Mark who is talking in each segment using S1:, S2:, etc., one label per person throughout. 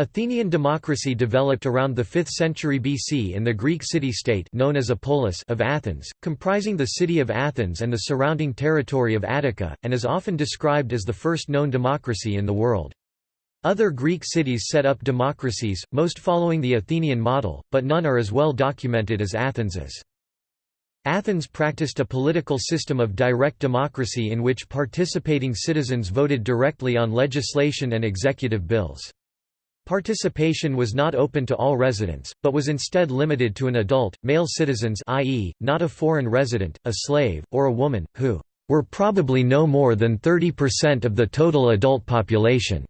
S1: Athenian democracy developed around the 5th century BC in the Greek city-state known as a polis of Athens, comprising the city of Athens and the surrounding territory of Attica, and is often described as the first known democracy in the world. Other Greek cities set up democracies, most following the Athenian model, but none are as well documented as Athens's. Athens practiced a political system of direct democracy in which participating citizens voted directly on legislation and executive bills. Participation was not open to all residents, but was instead limited to an adult, male citizens i.e., not a foreign resident, a slave, or a woman, who were probably no more than 30% of the total adult population.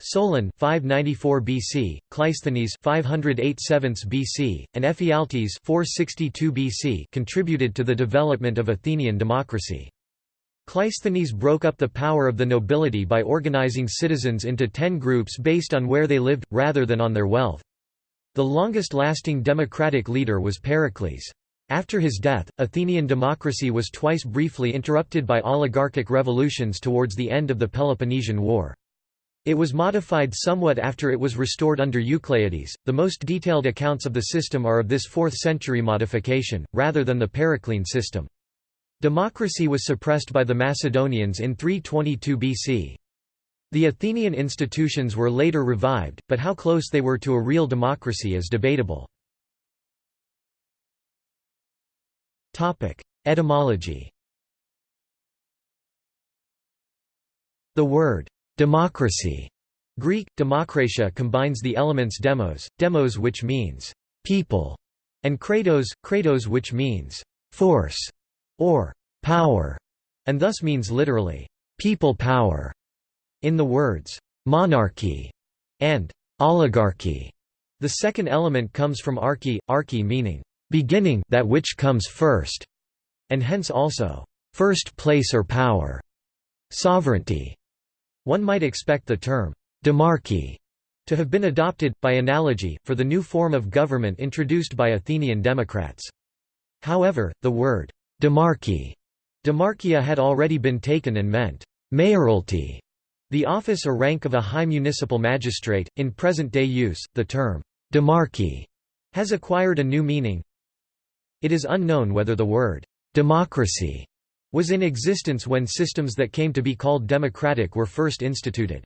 S1: Solon 594 BC, Cleisthenes 508 BC, and Ephialtes 462 BC contributed to the development of Athenian democracy. Cleisthenes broke up the power of the nobility by organizing citizens into ten groups based on where they lived, rather than on their wealth. The longest-lasting democratic leader was Pericles. After his death, Athenian democracy was twice briefly interrupted by oligarchic revolutions towards the end of the Peloponnesian War. It was modified somewhat after it was restored under Eucleides. The most detailed accounts of the system are of this 4th century modification, rather than the Periclean system. Democracy was suppressed by the Macedonians in 322 BC. The Athenian institutions were later revived, but how close they were to a real democracy is debatable. Etymology The word Democracy Greek, demokratia combines the elements demos, demos which means people, and kratos, kratos which means force or power, and thus means literally people power. In the words monarchy and oligarchy, the second element comes from archy, archy meaning beginning that which comes first, and hence also first place or power, sovereignty, one might expect the term, demarchy, to have been adopted, by analogy, for the new form of government introduced by Athenian Democrats. However, the word, demarchy, demarchia had already been taken and meant, mayoralty, the office or rank of a high municipal magistrate. In present-day use, the term, demarchy, has acquired a new meaning. It is unknown whether the word, democracy was in existence when systems that came to be called democratic were first instituted.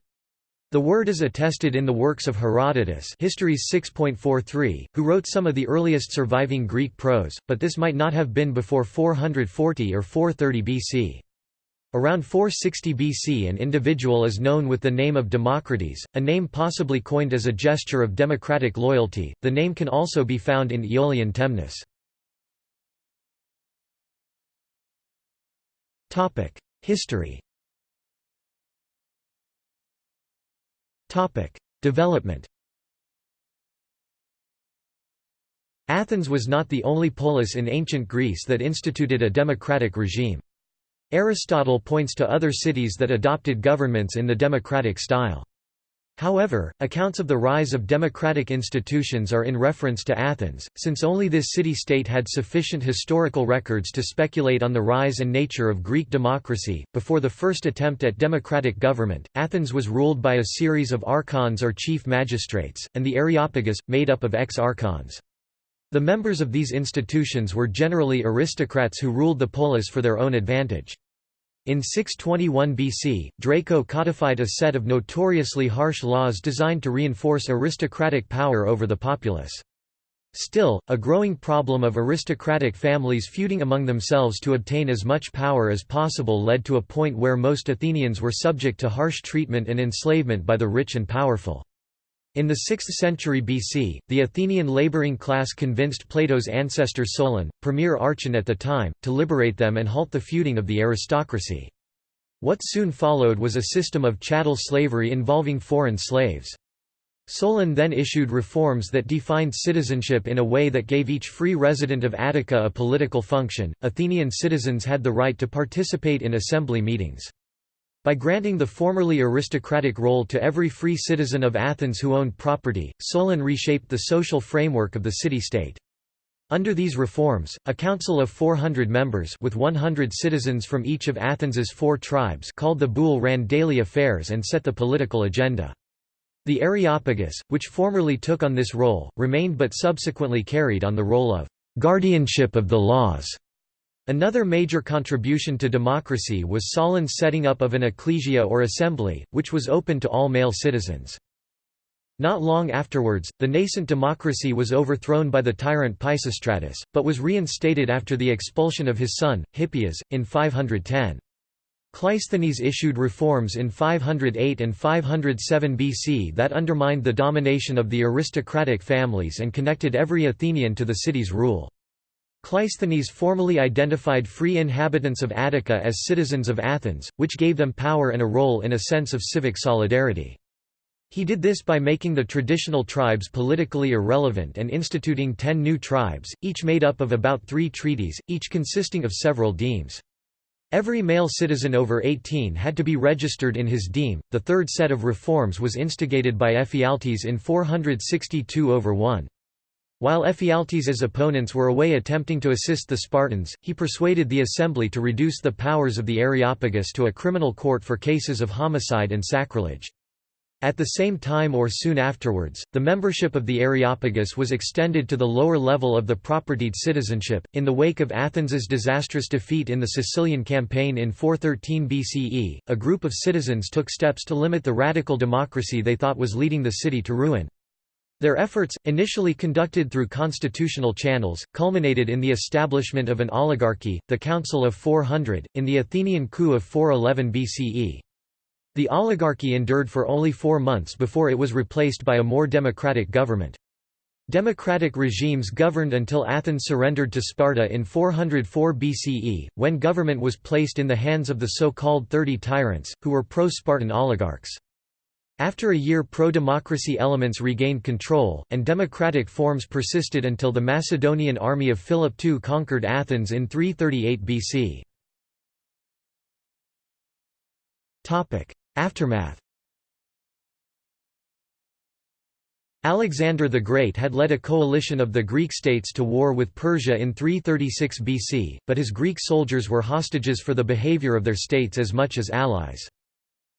S1: The word is attested in the works of Herodotus Histories 6.43, who wrote some of the earliest surviving Greek prose, but this might not have been before 440 or 430 BC. Around 460 BC an individual is known with the name of Democrates, a name possibly coined as a gesture of democratic loyalty. The name can also be found in Aeolian Temnus. History Development Athens was not the only polis in ancient Greece that instituted a democratic regime. Aristotle points to other cities that adopted governments in the democratic style. However, accounts of the rise of democratic institutions are in reference to Athens, since only this city-state had sufficient historical records to speculate on the rise and nature of Greek democracy. Before the first attempt at democratic government, Athens was ruled by a series of archons or chief magistrates, and the Areopagus, made up of ex-archons. The members of these institutions were generally aristocrats who ruled the polis for their own advantage. In 621 BC, Draco codified a set of notoriously harsh laws designed to reinforce aristocratic power over the populace. Still, a growing problem of aristocratic families feuding among themselves to obtain as much power as possible led to a point where most Athenians were subject to harsh treatment and enslavement by the rich and powerful. In the 6th century BC, the Athenian laboring class convinced Plato's ancestor Solon, premier archon at the time, to liberate them and halt the feuding of the aristocracy. What soon followed was a system of chattel slavery involving foreign slaves. Solon then issued reforms that defined citizenship in a way that gave each free resident of Attica a political function. Athenian citizens had the right to participate in assembly meetings. By granting the formerly aristocratic role to every free citizen of Athens who owned property, Solon reshaped the social framework of the city-state. Under these reforms, a council of 400 members with 100 citizens from each of Athens's four tribes called the Boule ran daily affairs and set the political agenda. The Areopagus, which formerly took on this role, remained but subsequently carried on the role of guardianship of the laws. Another major contribution to democracy was Solon's setting up of an ecclesia or assembly, which was open to all male citizens. Not long afterwards, the nascent democracy was overthrown by the tyrant Pisistratus, but was reinstated after the expulsion of his son, Hippias, in 510. Cleisthenes issued reforms in 508 and 507 BC that undermined the domination of the aristocratic families and connected every Athenian to the city's rule. Cleisthenes formally identified free inhabitants of Attica as citizens of Athens, which gave them power and a role in a sense of civic solidarity. He did this by making the traditional tribes politically irrelevant and instituting ten new tribes, each made up of about three trittyes, each consisting of several demes. Every male citizen over 18 had to be registered in his deme. The third set of reforms was instigated by Ephialtes in 462 over 1. While Ephialtes' opponents were away attempting to assist the Spartans, he persuaded the assembly to reduce the powers of the Areopagus to a criminal court for cases of homicide and sacrilege. At the same time or soon afterwards, the membership of the Areopagus was extended to the lower level of the propertied citizenship. In the wake of Athens's disastrous defeat in the Sicilian campaign in 413 BCE, a group of citizens took steps to limit the radical democracy they thought was leading the city to ruin. Their efforts, initially conducted through constitutional channels, culminated in the establishment of an oligarchy, the Council of 400, in the Athenian coup of 411 BCE. The oligarchy endured for only four months before it was replaced by a more democratic government. Democratic regimes governed until Athens surrendered to Sparta in 404 BCE, when government was placed in the hands of the so-called Thirty Tyrants, who were pro-Spartan oligarchs. After a year pro-democracy elements regained control, and democratic forms persisted until the Macedonian army of Philip II conquered Athens in 338 BC. Aftermath Alexander the Great had led a coalition of the Greek states to war with Persia in 336 BC, but his Greek soldiers were hostages for the behavior of their states as much as allies.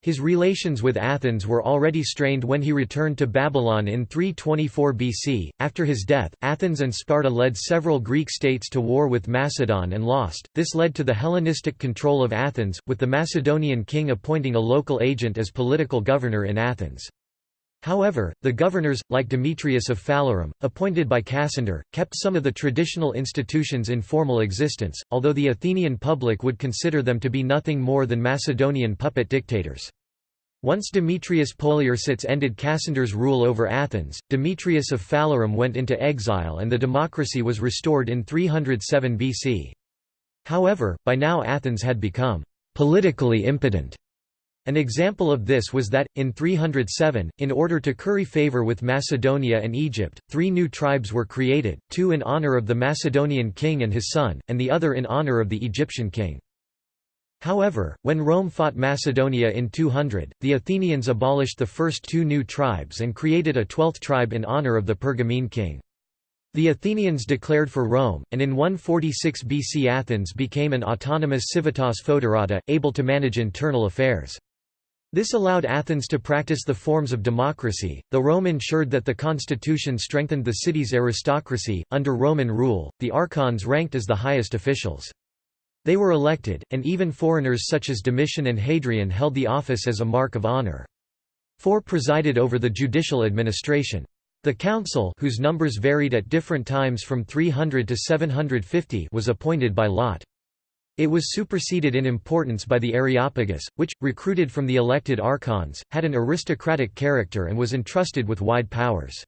S1: His relations with Athens were already strained when he returned to Babylon in 324 BC. After his death, Athens and Sparta led several Greek states to war with Macedon and lost. This led to the Hellenistic control of Athens, with the Macedonian king appointing a local agent as political governor in Athens. However, the governors, like Demetrius of Phalerum, appointed by Cassander, kept some of the traditional institutions in formal existence, although the Athenian public would consider them to be nothing more than Macedonian puppet dictators. Once Demetrius Poliorcetes ended Cassander's rule over Athens, Demetrius of Phalerum went into exile and the democracy was restored in 307 BC. However, by now Athens had become politically impotent an example of this was that, in 307, in order to curry favor with Macedonia and Egypt, three new tribes were created, two in honor of the Macedonian king and his son, and the other in honor of the Egyptian king. However, when Rome fought Macedonia in 200, the Athenians abolished the first two new tribes and created a twelfth tribe in honor of the Pergamene king. The Athenians declared for Rome, and in 146 BC Athens became an autonomous civitas foederata, able to manage internal affairs. This allowed Athens to practice the forms of democracy, though Rome ensured that the constitution strengthened the city's aristocracy. Under Roman rule, the archons ranked as the highest officials. They were elected, and even foreigners such as Domitian and Hadrian held the office as a mark of honor. Four presided over the judicial administration. The council whose numbers varied at different times from 300 to 750 was appointed by lot. It was superseded in importance by the Areopagus, which, recruited from the elected archons, had an aristocratic character and was entrusted with wide powers.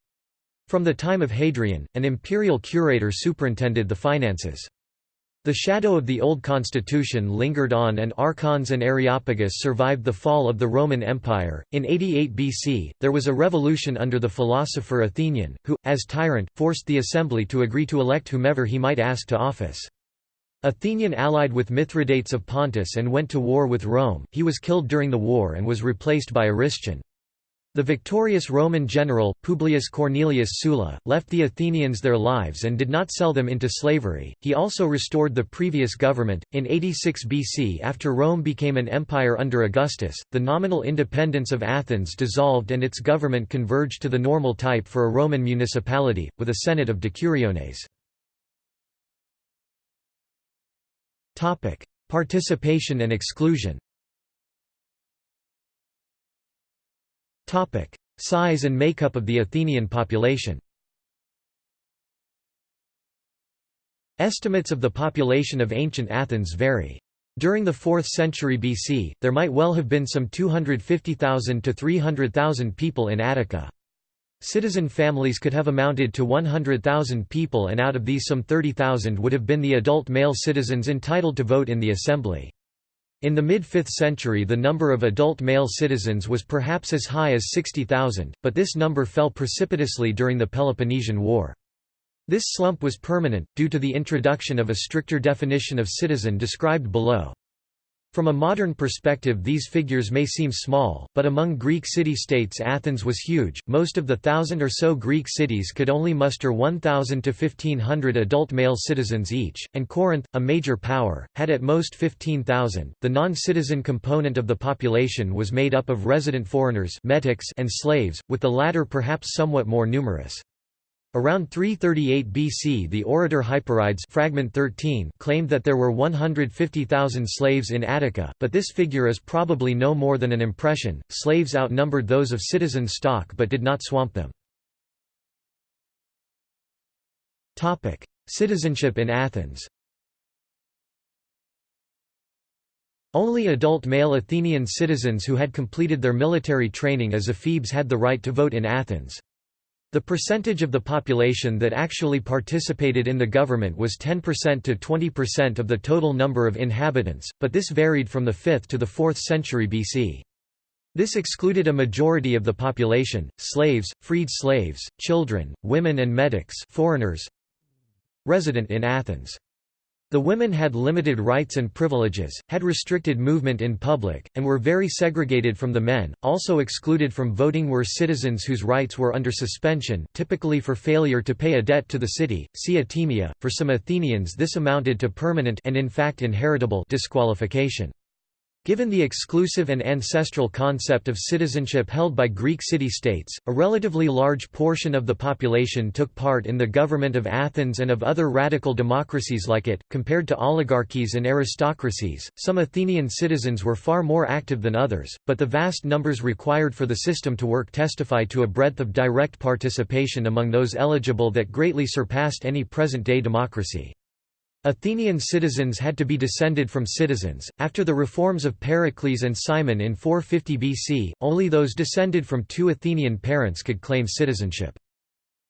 S1: From the time of Hadrian, an imperial curator superintended the finances. The shadow of the old constitution lingered on and archons and Areopagus survived the fall of the Roman Empire. In 88 BC, there was a revolution under the philosopher Athenion, who, as tyrant, forced the assembly to agree to elect whomever he might ask to office. Athenion allied with Mithridates of Pontus and went to war with Rome, he was killed during the war and was replaced by Aristion. The victorious Roman general, Publius Cornelius Sulla, left the Athenians their lives and did not sell them into slavery. He also restored the previous government. In 86 BC, after Rome became an empire under Augustus, the nominal independence of Athens dissolved and its government converged to the normal type for a Roman municipality, with a senate of decuriones. Participation and exclusion Topic: Size and makeup of the Athenian population. Estimates of the population of ancient Athens vary. During the 4th century BC, there might well have been some 250,000 to 300,000 people in Attica. Citizen families could have amounted to 100,000 people and out of these some 30,000 would have been the adult male citizens entitled to vote in the assembly. In the mid-5th century the number of adult male citizens was perhaps as high as 60,000, but this number fell precipitously during the Peloponnesian War. This slump was permanent, due to the introduction of a stricter definition of citizen described below. From a modern perspective these figures may seem small, but among Greek city-states Athens was huge, most of the thousand or so Greek cities could only muster 1,000 to 1,500 adult male citizens each, and Corinth, a major power, had at most 15,000. The non-citizen component of the population was made up of resident foreigners metics and slaves, with the latter perhaps somewhat more numerous. Around 338 BC the orator Hyperides fragment 13 claimed that there were 150,000 slaves in Attica, but this figure is probably no more than an impression. Slaves outnumbered those of citizen stock but did not swamp them. Topic: Citizenship in Athens. Only adult male Athenian citizens who had completed their military training as ephebes had the right to vote in Athens. The percentage of the population that actually participated in the government was 10% to 20% of the total number of inhabitants, but this varied from the 5th to the 4th century BC. This excluded a majority of the population, slaves, freed slaves, children, women and metics foreigners resident in Athens. The women had limited rights and privileges, had restricted movement in public, and were very segregated from the men. Also excluded from voting were citizens whose rights were under suspension, typically for failure to pay a debt to the city. See atimia. For some Athenians, this amounted to permanent and in fact inheritable disqualification. Given the exclusive and ancestral concept of citizenship held by Greek city-states, a relatively large portion of the population took part in the government of Athens and of other radical democracies like it. Compared to oligarchies and aristocracies, some Athenian citizens were far more active than others, but the vast numbers required for the system to work testify to a breadth of direct participation among those eligible that greatly surpassed any present-day democracy. Athenian citizens had to be descended from citizens. After the reforms of Pericles and Cimon in 450 BC, only those descended from two Athenian parents could claim citizenship.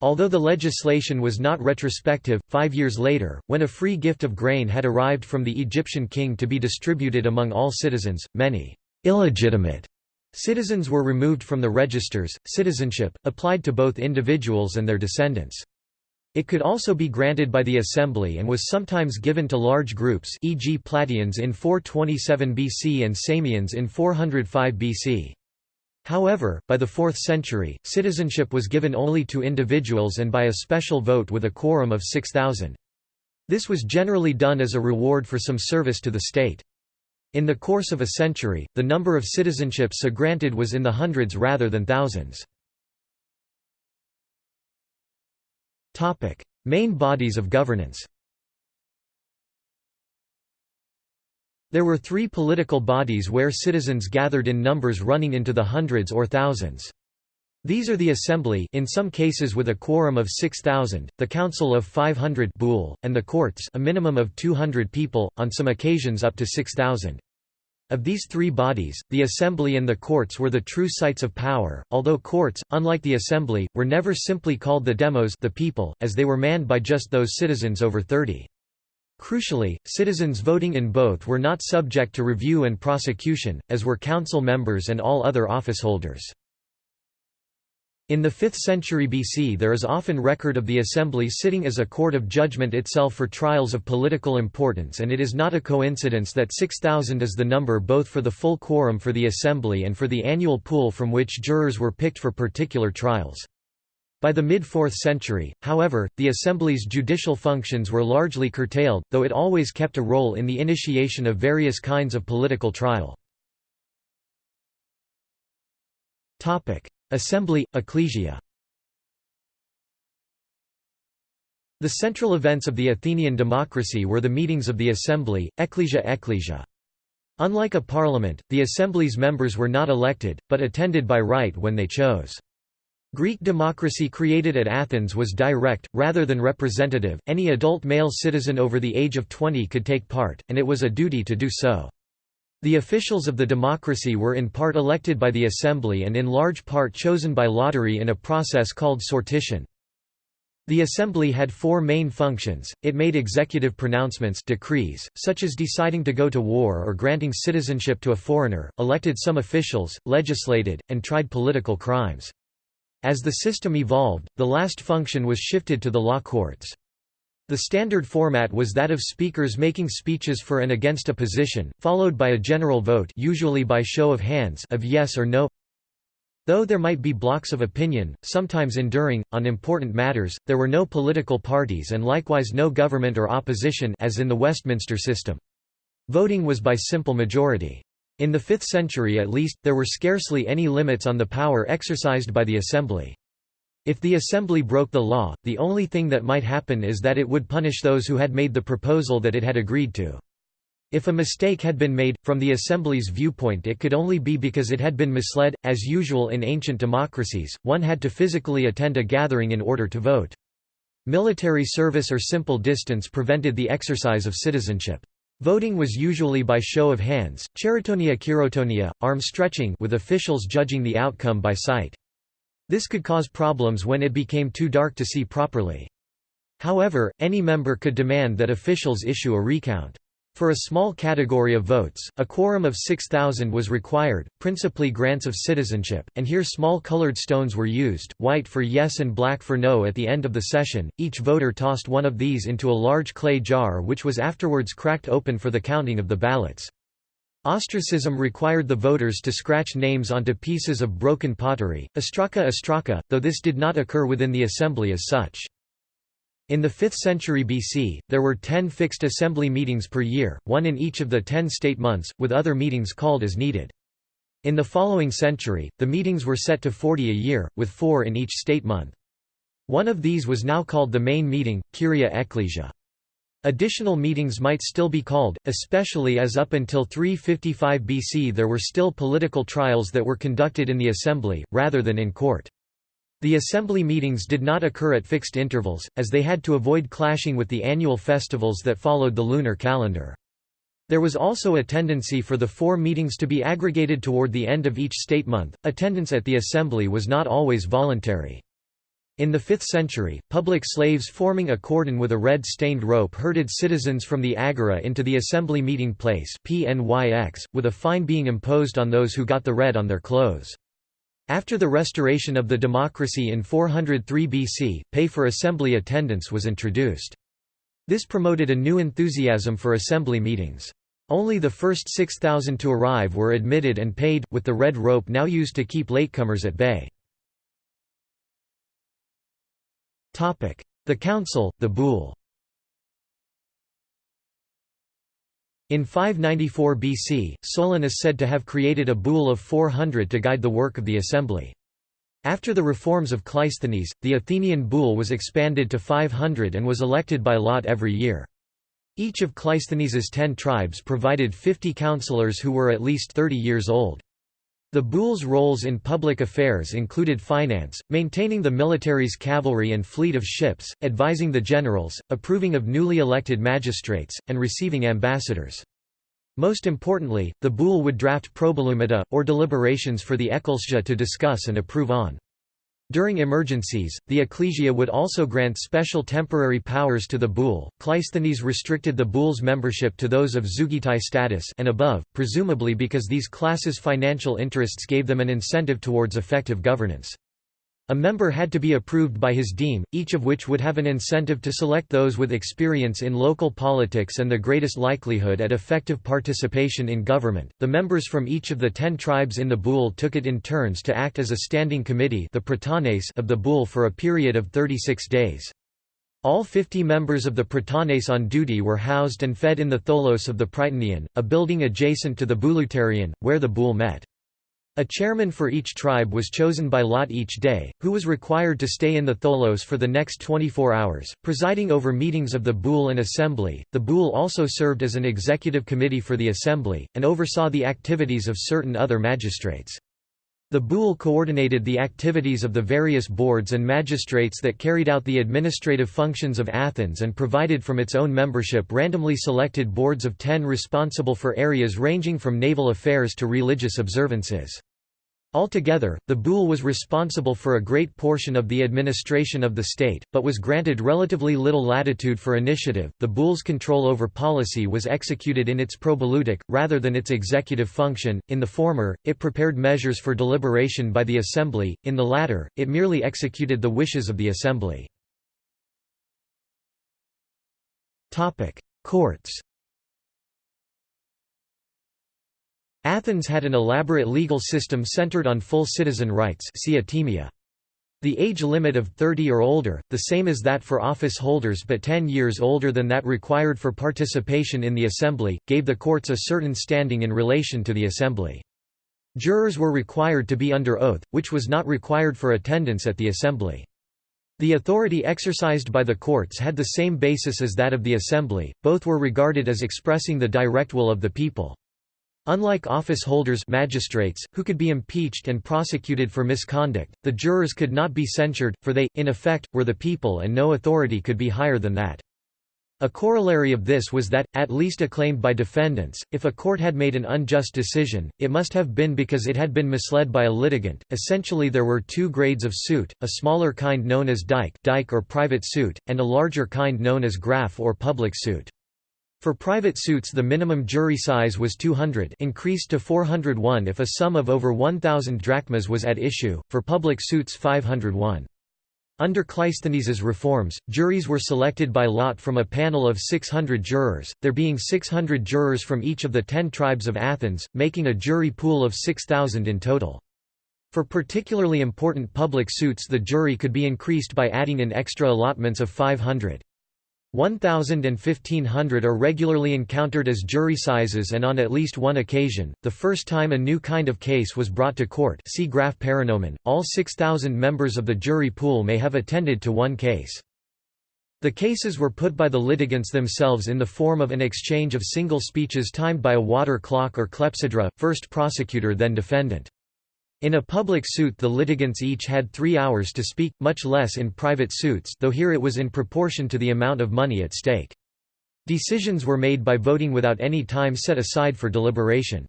S1: Although the legislation was not retrospective, five years later, when a free gift of grain had arrived from the Egyptian king to be distributed among all citizens, many illegitimate citizens were removed from the registers. Citizenship, applied to both individuals and their descendants. It could also be granted by the assembly and was sometimes given to large groups e.g. Plataeans in 427 BC and Samians in 405 BC. However, by the 4th century, citizenship was given only to individuals and by a special vote with a quorum of 6,000. This was generally done as a reward for some service to the state. In the course of a century, the number of citizenships granted was in the hundreds rather than thousands. Main bodies of governance There were three political bodies where citizens gathered in numbers running into the hundreds or thousands. These are the Assembly in some cases with a quorum of 6,000, the Council of 500 Boule, and the Courts a minimum of 200 people, on some occasions up to 6,000. Of these three bodies, the Assembly and the courts were the true sites of power, although courts, unlike the Assembly, were never simply called the demos the people, as they were manned by just those citizens over 30. Crucially, citizens voting in both were not subject to review and prosecution, as were council members and all other officeholders. In the 5th century BC there is often record of the assembly sitting as a court of judgment itself for trials of political importance and it is not a coincidence that 6,000 is the number both for the full quorum for the assembly and for the annual pool from which jurors were picked for particular trials. By the mid-4th century, however, the assembly's judicial functions were largely curtailed, though it always kept a role in the initiation of various kinds of political trial. Assembly, ecclesia The central events of the Athenian democracy were the meetings of the assembly, ecclesia ecclesia. Unlike a parliament, the assembly's members were not elected, but attended by right when they chose. Greek democracy created at Athens was direct, rather than representative, any adult male citizen over the age of 20 could take part, and it was a duty to do so. The officials of the democracy were in part elected by the assembly and in large part chosen by lottery in a process called sortition. The assembly had four main functions, it made executive pronouncements decrees, such as deciding to go to war or granting citizenship to a foreigner, elected some officials, legislated, and tried political crimes. As the system evolved, the last function was shifted to the law courts. The standard format was that of speakers making speeches for and against a position, followed by a general vote usually by show of hands of yes or no. Though there might be blocks of opinion, sometimes enduring, on important matters, there were no political parties and likewise no government or opposition as in the Westminster system. Voting was by simple majority. In the 5th century at least, there were scarcely any limits on the power exercised by the assembly. If the assembly broke the law, the only thing that might happen is that it would punish those who had made the proposal that it had agreed to. If a mistake had been made, from the assembly's viewpoint it could only be because it had been misled. As usual in ancient democracies, one had to physically attend a gathering in order to vote. Military service or simple distance prevented the exercise of citizenship. Voting was usually by show of hands, cheritonia chirotonia, arm stretching with officials judging the outcome by sight. This could cause problems when it became too dark to see properly. However, any member could demand that officials issue a recount. For a small category of votes, a quorum of 6,000 was required, principally grants of citizenship, and here small colored stones were used, white for yes and black for no at the end of the session. Each voter tossed one of these into a large clay jar which was afterwards cracked open for the counting of the ballots. Ostracism required the voters to scratch names onto pieces of broken pottery, ostraka ostraka, though this did not occur within the assembly as such. In the 5th century BC, there were ten fixed assembly meetings per year, one in each of the ten state months, with other meetings called as needed. In the following century, the meetings were set to 40 a year, with four in each state month. One of these was now called the main meeting, Kyria Ecclesia. Additional meetings might still be called, especially as up until 355 BC there were still political trials that were conducted in the assembly, rather than in court. The assembly meetings did not occur at fixed intervals, as they had to avoid clashing with the annual festivals that followed the lunar calendar. There was also a tendency for the four meetings to be aggregated toward the end of each state month. Attendance at the assembly was not always voluntary. In the 5th century, public slaves forming a cordon with a red-stained rope herded citizens from the agora into the assembly meeting place PNYX, with a fine being imposed on those who got the red on their clothes. After the restoration of the democracy in 403 BC, pay for assembly attendance was introduced. This promoted a new enthusiasm for assembly meetings. Only the first 6,000 to arrive were admitted and paid, with the red rope now used to keep latecomers at bay. The Council, the Boule In 594 BC, Solon is said to have created a boule of 400 to guide the work of the assembly. After the reforms of Cleisthenes, the Athenian boule was expanded to 500 and was elected by lot every year. Each of Cleisthenes's ten tribes provided 50 councillors who were at least 30 years old. The Boule's roles in public affairs included finance, maintaining the military's cavalry and fleet of ships, advising the generals, approving of newly elected magistrates, and receiving ambassadors. Most importantly, the Boule would draft probouleumata, or deliberations for the ecclesia to discuss and approve on. During emergencies, the ecclesia would also grant special temporary powers to the boule. Cleisthenes restricted the boule's membership to those of zeugitai status and above, presumably because these classes' financial interests gave them an incentive towards effective governance. A member had to be approved by his deme, each of which would have an incentive to select those with experience in local politics and the greatest likelihood at effective participation in government. The members from each of the ten tribes in the boule took it in turns to act as a standing committee the of the boule for a period of 36 days. All 50 members of the Prytanes on duty were housed and fed in the Tholos of the Prytaneion, a building adjacent to the Bouleuterion, where the boule met. A chairman for each tribe was chosen by lot each day, who was required to stay in the tholos for the next 24 hours, presiding over meetings of the boule and assembly. The boule also served as an executive committee for the assembly, and oversaw the activities of certain other magistrates. The boule coordinated the activities of the various boards and magistrates that carried out the administrative functions of Athens and provided from its own membership randomly selected boards of ten responsible for areas ranging from naval affairs to religious observances. Altogether, the boule was responsible for a great portion of the administration of the state, but was granted relatively little latitude for initiative. The boule's control over policy was executed in its probouleutic, rather than its executive function. In the former, it prepared measures for deliberation by the assembly, in the latter, it merely executed the wishes of the assembly. Courts Athens had an elaborate legal system centered on full citizen rights The age limit of 30 or older, the same as that for office holders but 10 years older than that required for participation in the assembly, gave the courts a certain standing in relation to the assembly. Jurors were required to be under oath, which was not required for attendance at the assembly. The authority exercised by the courts had the same basis as that of the assembly, both were regarded as expressing the direct will of the people. Unlike office holders magistrates, who could be impeached and prosecuted for misconduct, the jurors could not be censured, for they, in effect, were the people and no authority could be higher than that. A corollary of this was that, at least acclaimed by defendants, if a court had made an unjust decision, it must have been because it had been misled by a litigant. Essentially, there were two grades of suit a smaller kind known as dike, dike or private suit, and a larger kind known as graph or public suit. For private suits the minimum jury size was 200 increased to 401 if a sum of over 1,000 drachmas was at issue, for public suits 501. Under Cleisthenes' reforms, juries were selected by lot from a panel of 600 jurors, there being 600 jurors from each of the ten tribes of Athens, making a jury pool of 6,000 in total. For particularly important public suits the jury could be increased by adding in extra allotments of 500. 1,000 and 1,500 are regularly encountered as jury sizes and on at least one occasion, the first time a new kind of case was brought to court see graph paranomon, all 6,000 members of the jury pool may have attended to one case. The cases were put by the litigants themselves in the form of an exchange of single speeches timed by a water clock or clepsydra, first prosecutor then defendant. In a public suit the litigants each had three hours to speak, much less in private suits though here it was in proportion to the amount of money at stake. Decisions were made by voting without any time set aside for deliberation.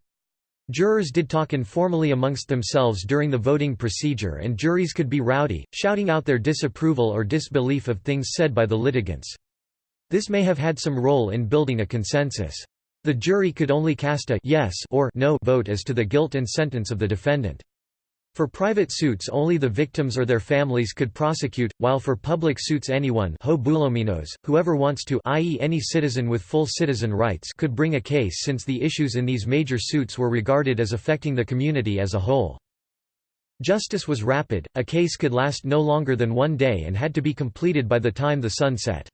S1: Jurors did talk informally amongst themselves during the voting procedure and juries could be rowdy, shouting out their disapproval or disbelief of things said by the litigants. This may have had some role in building a consensus. The jury could only cast a yes or no vote as to the guilt and sentence of the defendant. For private suits only the victims or their families could prosecute, while for public suits anyone whoever wants to i.e. any citizen with full citizen rights could bring a case since the issues in these major suits were regarded as affecting the community as a whole. Justice was rapid, a case could last no longer than one day and had to be completed by the time the sun set.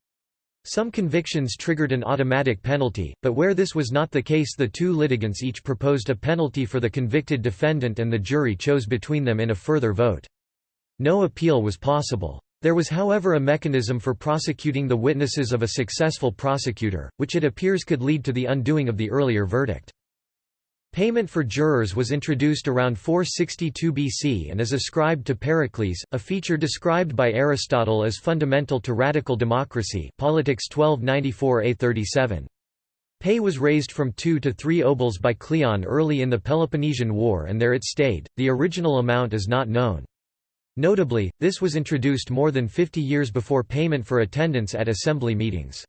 S1: Some convictions triggered an automatic penalty, but where this was not the case the two litigants each proposed a penalty for the convicted defendant and the jury chose between them in a further vote. No appeal was possible. There was however a mechanism for prosecuting the witnesses of a successful prosecutor, which it appears could lead to the undoing of the earlier verdict. Payment for jurors was introduced around 462 BC and is ascribed to Pericles, a feature described by Aristotle as fundamental to radical democracy Politics 1294a37. Pay was raised from 2 to 3 obols by Cleon early in the Peloponnesian War and there it stayed, the original amount is not known. Notably, this was introduced more than 50 years before payment for attendance at assembly meetings.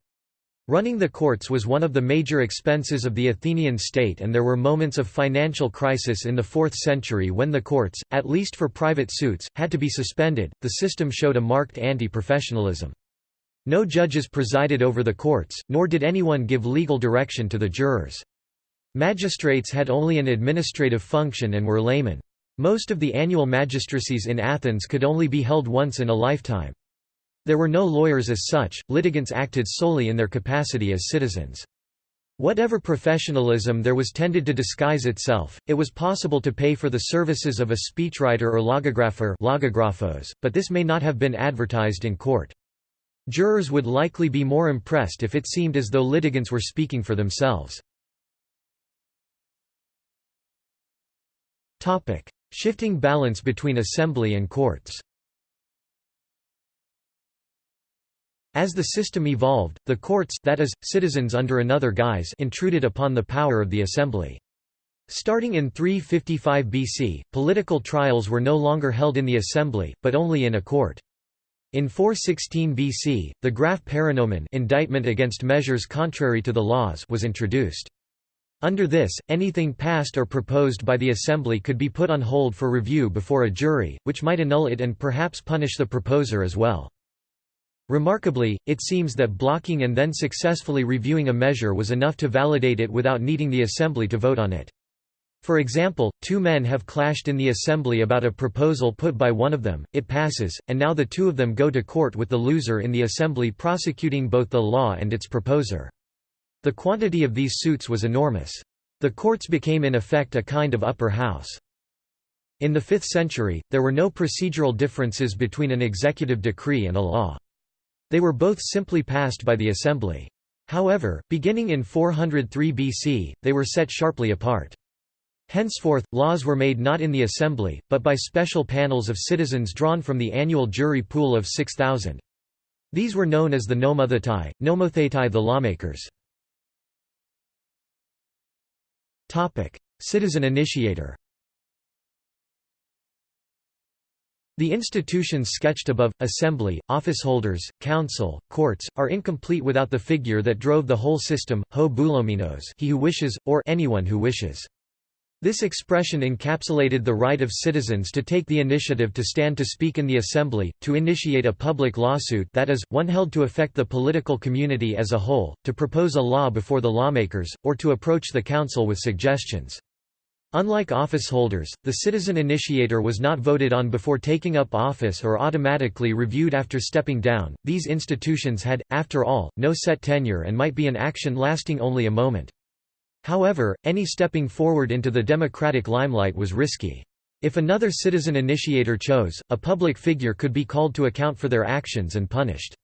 S1: Running the courts was one of the major expenses of the Athenian state and there were moments of financial crisis in the 4th century when the courts, at least for private suits, had to be suspended. The system showed a marked anti-professionalism. No judges presided over the courts, nor did anyone give legal direction to the jurors. Magistrates had only an administrative function and were laymen. Most of the annual magistracies in Athens could only be held once in a lifetime. There were no lawyers as such, litigants acted solely in their capacity as citizens. Whatever professionalism there was tended to disguise itself, it was possible to pay for the services of a speechwriter or logographer logographos, but this may not have been advertised in court. Jurors would likely be more impressed if it seemed as though litigants were speaking for themselves. Shifting balance between assembly and courts As the system evolved, the courts that is, citizens under another guise intruded upon the power of the assembly. Starting in 355 BC, political trials were no longer held in the assembly, but only in a court. In 416 BC, the graph Paranomon indictment against measures contrary to the laws was introduced. Under this, anything passed or proposed by the assembly could be put on hold for review before a jury, which might annul it and perhaps punish the proposer as well. Remarkably, it seems that blocking and then successfully reviewing a measure was enough to validate it without needing the assembly to vote on it. For example, two men have clashed in the assembly about a proposal put by one of them, it passes, and now the two of them go to court with the loser in the assembly prosecuting both the law and its proposer. The quantity of these suits was enormous. The courts became in effect a kind of upper house. In the 5th century, there were no procedural differences between an executive decree and a law. They were both simply passed by the assembly. However, beginning in 403 BC, they were set sharply apart. Henceforth, laws were made not in the assembly, but by special panels of citizens drawn from the annual jury pool of 6,000. These were known as the nomothetai, nomothetai the lawmakers. Citizen initiator The institutions sketched above, assembly, officeholders, council, courts, are incomplete without the figure that drove the whole system, ho boulomenos he who wishes, or anyone who wishes. This expression encapsulated the right of citizens to take the initiative to stand to speak in the assembly, to initiate a public lawsuit that is, one held to affect the political community as a whole, to propose a law before the lawmakers, or to approach the council with suggestions. Unlike officeholders, the citizen initiator was not voted on before taking up office or automatically reviewed after stepping down. These institutions had, after all, no set tenure and might be an action lasting only a moment. However, any stepping forward into the democratic limelight was risky. If another citizen initiator chose, a public figure could be called to account for their actions and punished.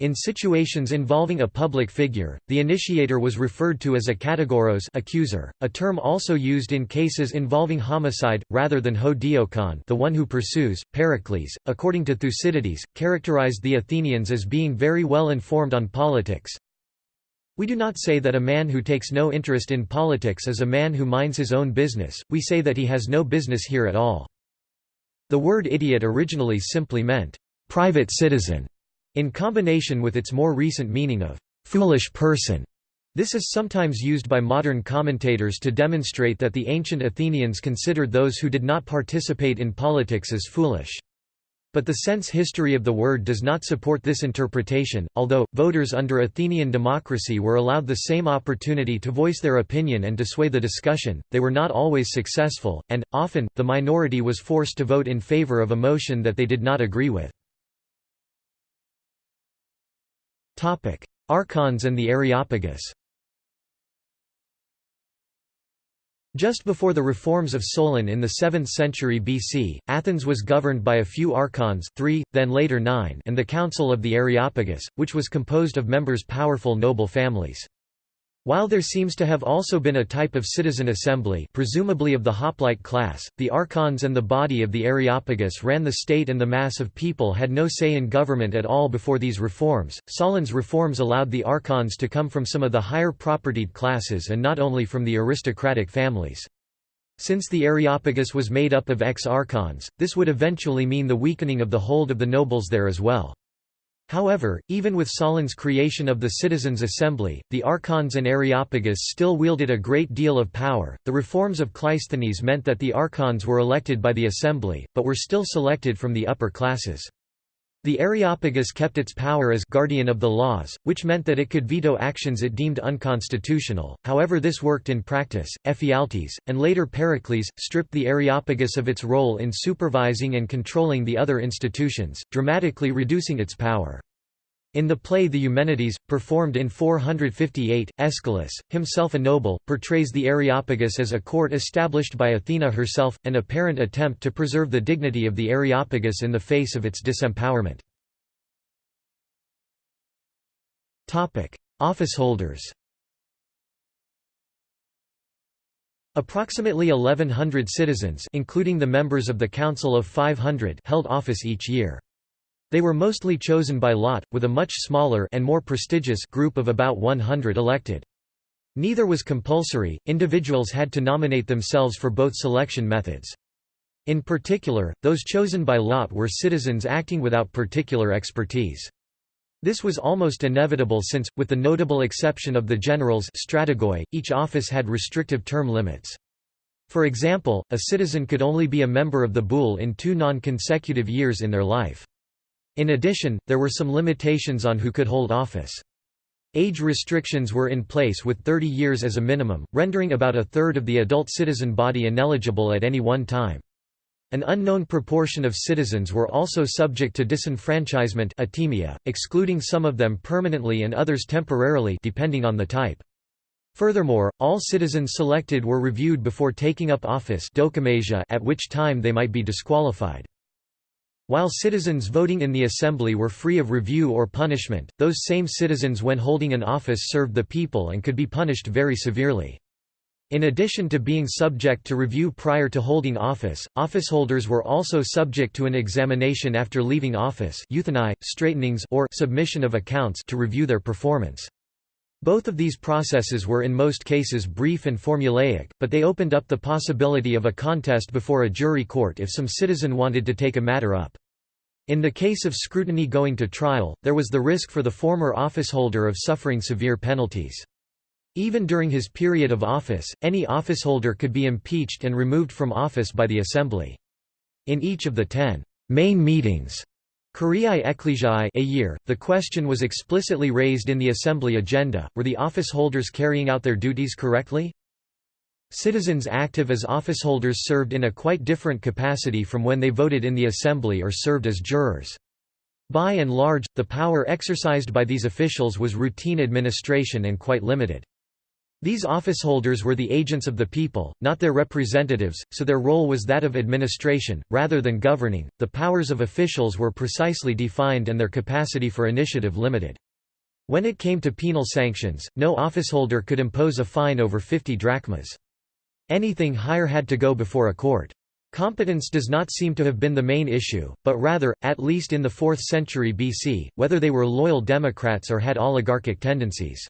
S1: In situations involving a public figure, the initiator was referred to as a kategoros accuser, a term also used in cases involving homicide, rather than ho diokon the one who pursues. Pericles, according to Thucydides, characterized the Athenians as being very well informed on politics. We do not say that a man who takes no interest in politics is a man who minds his own business, we say that he has no business here at all. The word idiot originally simply meant, private citizen in combination with its more recent meaning of foolish person. This is sometimes used by modern commentators to demonstrate that the ancient Athenians considered those who did not participate in politics as foolish. But the sense history of the word does not support this interpretation, although, voters under Athenian democracy were allowed the same opportunity to voice their opinion and to sway the discussion, they were not always successful, and, often, the minority was forced to vote in favor of a motion that they did not agree with. Archons and the Areopagus Just before the reforms of Solon in the 7th century BC, Athens was governed by a few archons three, then later nine and the Council of the Areopagus, which was composed of members powerful noble families. While there seems to have also been a type of citizen assembly presumably of the hoplite class, the archons and the body of the Areopagus ran the state and the mass of people had no say in government at all before these reforms. Solon's reforms allowed the archons to come from some of the higher propertied classes and not only from the aristocratic families. Since the Areopagus was made up of ex-archons, this would eventually mean the weakening of the hold of the nobles there as well. However, even with Solon's creation of the Citizens' Assembly, the archons and Areopagus still wielded a great deal of power. The reforms of Cleisthenes meant that the archons were elected by the assembly, but were still selected from the upper classes. The Areopagus kept its power as guardian of the laws, which meant that it could veto actions it deemed unconstitutional. However, this worked in practice. Ephialtes, and later Pericles, stripped the Areopagus of its role in supervising and controlling the other institutions, dramatically reducing its power. In the play The Eumenides, performed in 458, Aeschylus, himself a noble, portrays the Areopagus as a court established by Athena herself, an apparent attempt to preserve the dignity of the Areopagus in the face of its disempowerment. Officeholders Approximately 1100 citizens including the members of the Council of 500 held office each year. They were mostly chosen by lot, with a much smaller and more prestigious group of about 100 elected. Neither was compulsory, individuals had to nominate themselves for both selection methods. In particular, those chosen by lot were citizens acting without particular expertise. This was almost inevitable since, with the notable exception of the generals strategoi, each office had restrictive term limits. For example, a citizen could only be a member of the boule in two non-consecutive years in their life. In addition, there were some limitations on who could hold office. Age restrictions were in place with 30 years as a minimum, rendering about a third of the adult citizen body ineligible at any one time. An unknown proportion of citizens were also subject to disenfranchisement atimia, excluding some of them permanently and others temporarily depending on the type. Furthermore, all citizens selected were reviewed before taking up office at which time they might be disqualified. While citizens voting in the assembly were free of review or punishment, those same citizens when holding an office served the people and could be punished very severely. In addition to being subject to review prior to holding office, officeholders were also subject to an examination after leaving office euthynai, straightenings or submission of accounts to review their performance. Both of these processes were in most cases brief and formulaic, but they opened up the possibility of a contest before a jury court if some citizen wanted to take a matter up. In the case of scrutiny going to trial, there was the risk for the former officeholder of suffering severe penalties. Even during his period of office, any officeholder could be impeached and removed from office by the Assembly. In each of the ten main meetings Kuriai Ekklesiai a year, the question was explicitly raised in the Assembly agenda, were the officeholders carrying out their duties correctly? Citizens active as officeholders served in a quite different capacity from when they voted in the Assembly or served as jurors. By and large, the power exercised by these officials was routine administration and quite limited. These officeholders were the agents of the people, not their representatives, so their role was that of administration, rather than governing. The powers of officials were precisely defined and their capacity for initiative limited. When it came to penal sanctions, no officeholder could impose a fine over 50 drachmas. Anything higher had to go before a court. Competence does not seem to have been the main issue, but rather, at least in the 4th century BC, whether they were loyal democrats or had oligarchic tendencies.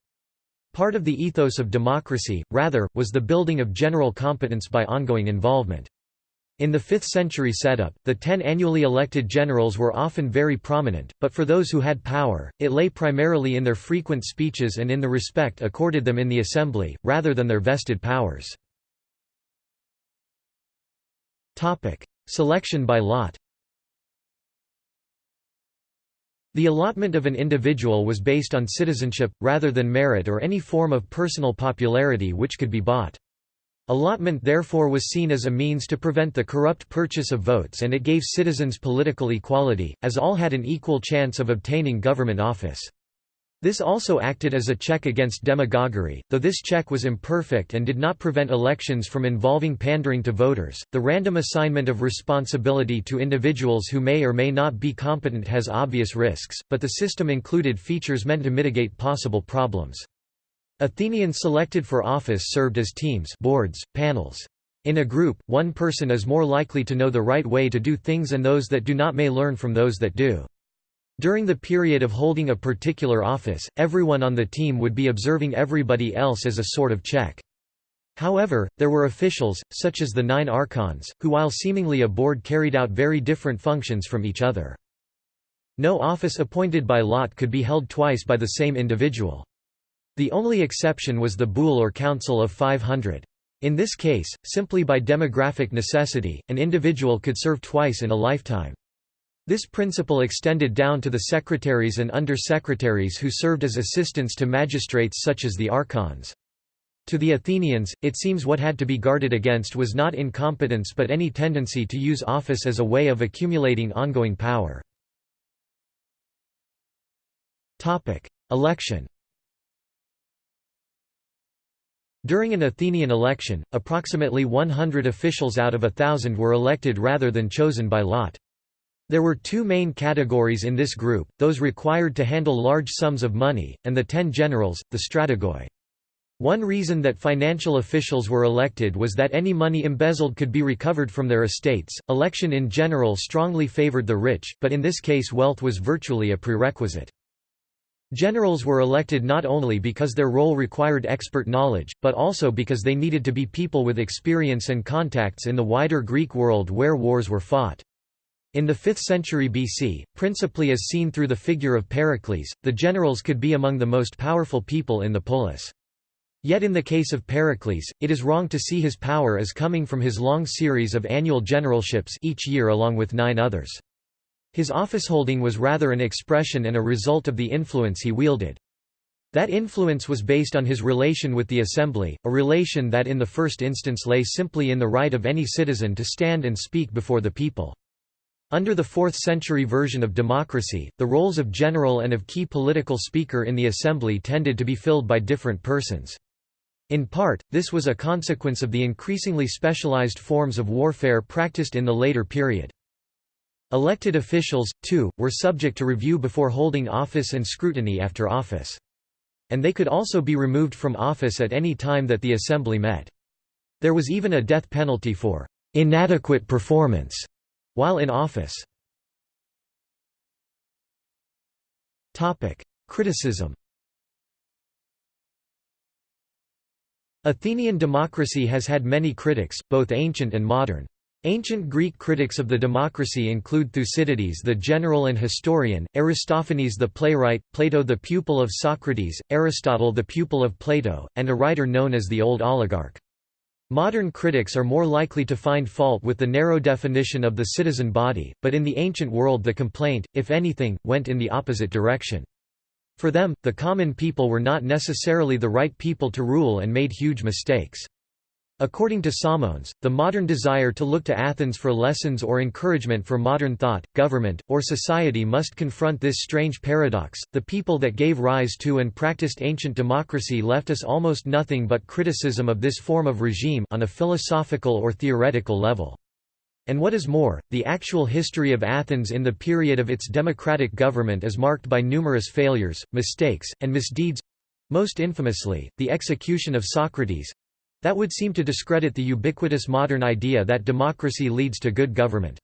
S1: Part of the ethos of democracy, rather, was the building of general competence by ongoing involvement. In the 5th century setup, the ten annually elected generals were often very prominent, but for those who had power, it lay primarily in their frequent speeches and in the respect accorded them in the assembly, rather than their vested powers. Selection by lot The allotment of an individual was based on citizenship, rather than merit or any form of personal popularity which could be bought. Allotment therefore was seen as a means to prevent the corrupt purchase of votes and it gave citizens political equality, as all had an equal chance of obtaining government office. This also acted as a check against demagoguery, though this check was imperfect and did not prevent elections from involving pandering to voters. The random assignment of responsibility to individuals who may or may not be competent has obvious risks, but the system included features meant to mitigate possible problems. Athenians selected for office served as teams, boards, panels. In a group, one person is more likely to know the right way to do things and those that do not may learn from those that do. During the period of holding a particular office, everyone on the team would be observing everybody else as a sort of check. However, there were officials, such as the nine archons, who while seemingly a board carried out very different functions from each other. No office appointed by lot could be held twice by the same individual. The only exception was the Boule or Council of 500. In this case, simply by demographic necessity, an individual could serve twice in a lifetime. This principle extended down to the secretaries and under-secretaries who served as assistants to magistrates such as the archons. To the Athenians, it seems what had to be guarded against was not incompetence but any tendency to use office as a way of accumulating ongoing power. Election During an Athenian election, approximately 100 officials out of a thousand were elected rather than chosen by lot. There were two main categories in this group, those required to handle large sums of money, and the ten generals, the strategoi. One reason that financial officials were elected was that any money embezzled could be recovered from their estates. Election in general strongly favored the rich, but in this case wealth was virtually a prerequisite. Generals were elected not only because their role required expert knowledge, but also because they needed to be people with experience and contacts in the wider Greek world where wars were fought. In the 5th century BC, principally as seen through the figure of Pericles, the generals could be among the most powerful people in the polis. Yet in the case of Pericles, it is wrong to see his power as coming from his long series of annual generalships each year along with nine others. His officeholding was rather an expression and a result of the influence he wielded. That influence was based on his relation with the assembly, a relation that in the first instance lay simply in the right of any citizen to stand and speak before the people. Under the 4th-century version of democracy, the roles of general and of key political speaker in the assembly tended to be filled by different persons. In part, this was a consequence of the increasingly specialized forms of warfare practiced in the later period. Elected officials, too, were subject to review before holding office and scrutiny after office. And they could also be removed from office at any time that the assembly met. There was even a death penalty for inadequate performance while in office. Criticism Athenian democracy has had many critics, both ancient and modern. Ancient Greek critics of the democracy include Thucydides the general and historian, Aristophanes the playwright, Plato the pupil of Socrates, Aristotle the pupil of Plato, and a writer known as the Old Oligarch. Modern critics are more likely to find fault with the narrow definition of the citizen body, but in the ancient world the complaint, if anything, went in the opposite direction. For them, the common people were not necessarily the right people to rule and made huge mistakes. According to Samons, the modern desire to look to Athens for lessons or encouragement for modern thought, government, or society must confront this strange paradox. The people that gave rise to and practiced ancient democracy left us almost nothing but criticism of this form of regime on a philosophical or theoretical level. And what is more, the actual history of Athens in the period of its democratic government is marked by numerous failures, mistakes, and misdeeds most infamously, the execution of Socrates, that would seem to discredit the ubiquitous modern idea that democracy leads to good government.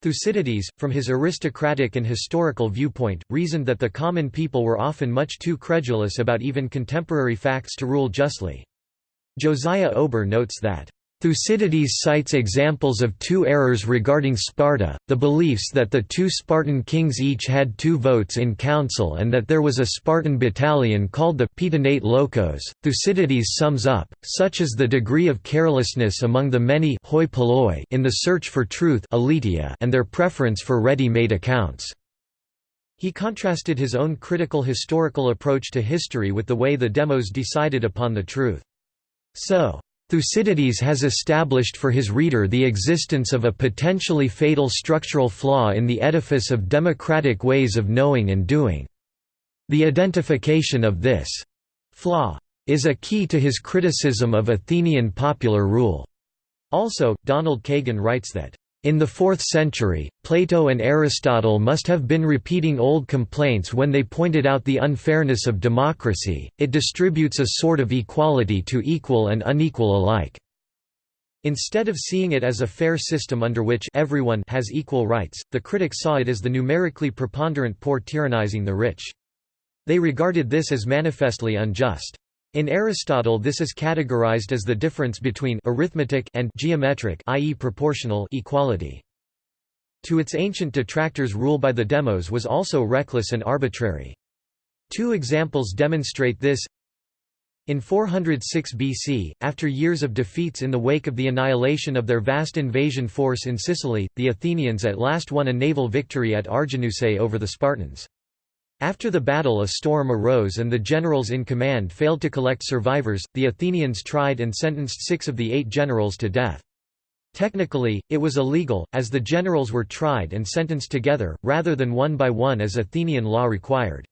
S1: Thucydides, from his aristocratic and historical viewpoint, reasoned that the common people were often much too credulous about even contemporary facts to rule justly. Josiah Ober notes that Thucydides cites examples of two errors regarding Sparta, the beliefs that the two Spartan kings each had two votes in council and that there was a Spartan battalion called the Pitanate lochos. Thucydides sums up, such is the degree of carelessness among the many hoi in the search for truth and their preference for ready-made accounts. He contrasted his own critical historical approach to history with the way the demos decided upon the truth. So, Thucydides has established for his reader the existence of a potentially fatal structural flaw in the edifice of democratic ways of knowing and doing. The identification of this flaw is a key to his criticism of Athenian popular rule. Also, Donald Kagan writes that in the 4th century, Plato and Aristotle must have been repeating old complaints when they pointed out the unfairness of democracy, it distributes a sort of equality to equal and unequal alike. Instead of seeing it as a fair system under which everyone has equal rights, the critics saw it as the numerically preponderant poor tyrannizing the rich. They regarded this as manifestly unjust. In Aristotle this is categorized as the difference between arithmetic and geometric i.e. proportional equality. To its ancient detractors rule by the demos was also reckless and arbitrary. Two examples demonstrate this in 406 BC, after years of defeats in the wake of the annihilation of their vast invasion force in Sicily, the Athenians at last won a naval victory at Arginusae over the Spartans. After the battle a storm arose and the generals in command failed to collect survivors, the Athenians tried and sentenced six of the eight generals to death. Technically, it was illegal, as the generals were tried and sentenced together, rather than one by one as Athenian law required.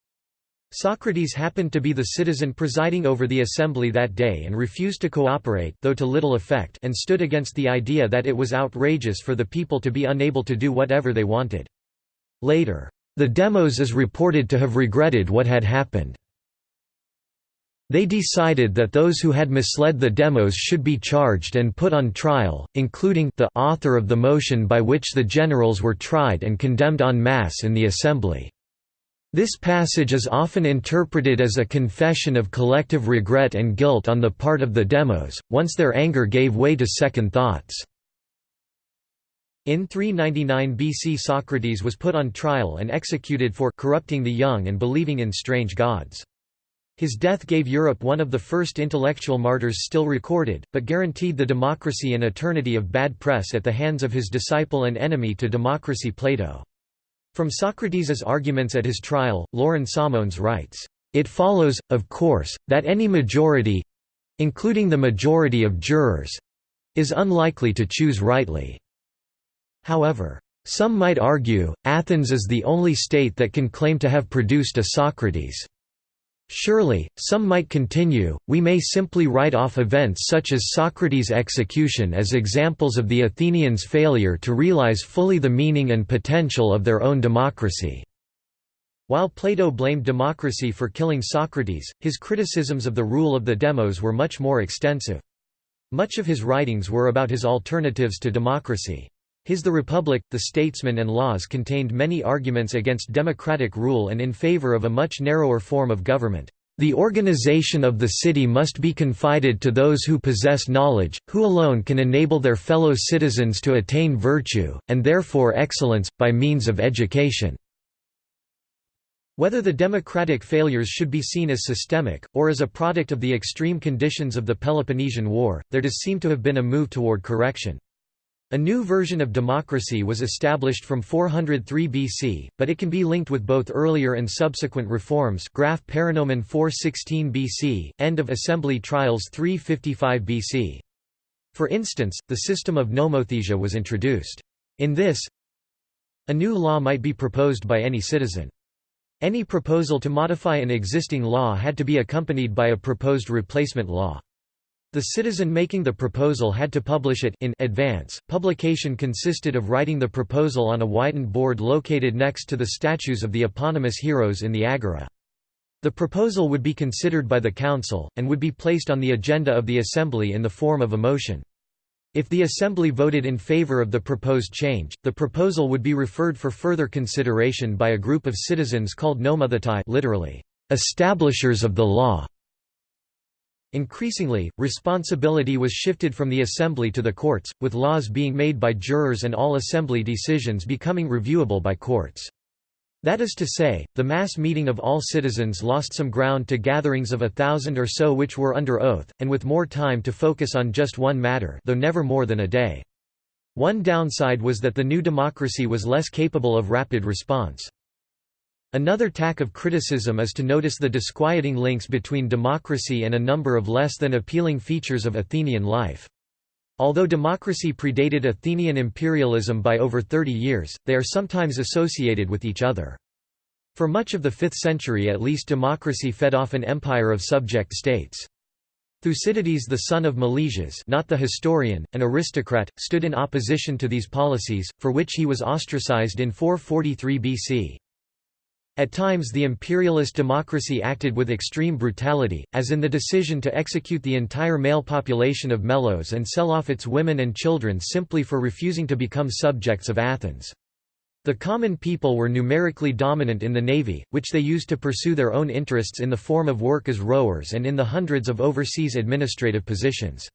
S1: Socrates happened to be the citizen presiding over the assembly that day and refused to cooperate though to little effect and stood against the idea that it was outrageous for the people to be unable to do whatever they wanted. Later, the demos is reported to have regretted what had happened. They decided that those who had misled the demos should be charged and put on trial, including the author of the motion by which the generals were tried and condemned en masse in the assembly. This passage is often interpreted as a confession of collective regret and guilt on the part of the demos, once their anger gave way to second thoughts. In 399 BC Socrates was put on trial and executed for corrupting the young and believing in strange gods. His death gave Europe one of the first intellectual martyrs still recorded, but guaranteed the democracy an eternity of bad press at the hands of his disciple and enemy to democracy Plato. From Socrates' arguments at his trial, Loren Samons writes, "...it follows, of course, that any majority—including the majority of jurors—is unlikely to choose rightly. However, some might argue, Athens is the only state that can claim to have produced a Socrates. Surely, some might continue, we may simply write off events such as Socrates' execution as examples of the Athenians' failure to realize fully the meaning and potential of their own democracy. While Plato blamed democracy for killing Socrates, his criticisms of the rule of the demos were much more extensive. Much of his writings were about his alternatives to democracy. His The Republic, The Statesman and Laws contained many arguments against democratic rule and in favor of a much narrower form of government. The organization of the city must be confided to those who possess knowledge, who alone can enable their fellow citizens to attain virtue, and therefore excellence, by means of education. Whether the democratic failures should be seen as systemic, or as a product of the extreme conditions of the Peloponnesian War, there does seem to have been a move toward correction. A new version of democracy was established from 403 BC, but it can be linked with both earlier and subsequent reforms Graphe Paranomon 416 BC, end of assembly trials 355 BC. For instance, the system of nomothesia was introduced. In this, a new law might be proposed by any citizen. Any proposal to modify an existing law had to be accompanied by a proposed replacement law. The citizen making the proposal had to publish it in advance. Publication consisted of writing the proposal on a whitened board located next to the statues of the eponymous heroes in the agora. The proposal would be considered by the council, and would be placed on the agenda of the assembly in the form of a motion. If the assembly voted in favor of the proposed change, the proposal would be referred for further consideration by a group of citizens called nomothetai literally, establishers of the law. Increasingly, responsibility was shifted from the assembly to the courts, with laws being made by jurors and all assembly decisions becoming reviewable by courts. That is to say, the mass meeting of all citizens lost some ground to gatherings of a thousand or so which were under oath, and with more time to focus on just one matter though never more than a day. One downside was that the new democracy was less capable of rapid response. Another tack of criticism is to notice the disquieting links between democracy and a number of less than appealing features of Athenian life. Although democracy predated Athenian imperialism by over 30 years, they are sometimes associated with each other. For much of the 5th century at least democracy fed off an empire of subject states. Thucydides the son of Melesias not the historian, an aristocrat, stood in opposition to these policies, for which he was ostracized in 443 BC. At times the imperialist democracy acted with extreme brutality, as in the decision to execute the entire male population of Melos and sell off its women and children simply for refusing to become subjects of Athens. The common people were numerically dominant in the navy, which they used to pursue their own interests in the form of work as rowers and in the hundreds of overseas administrative positions.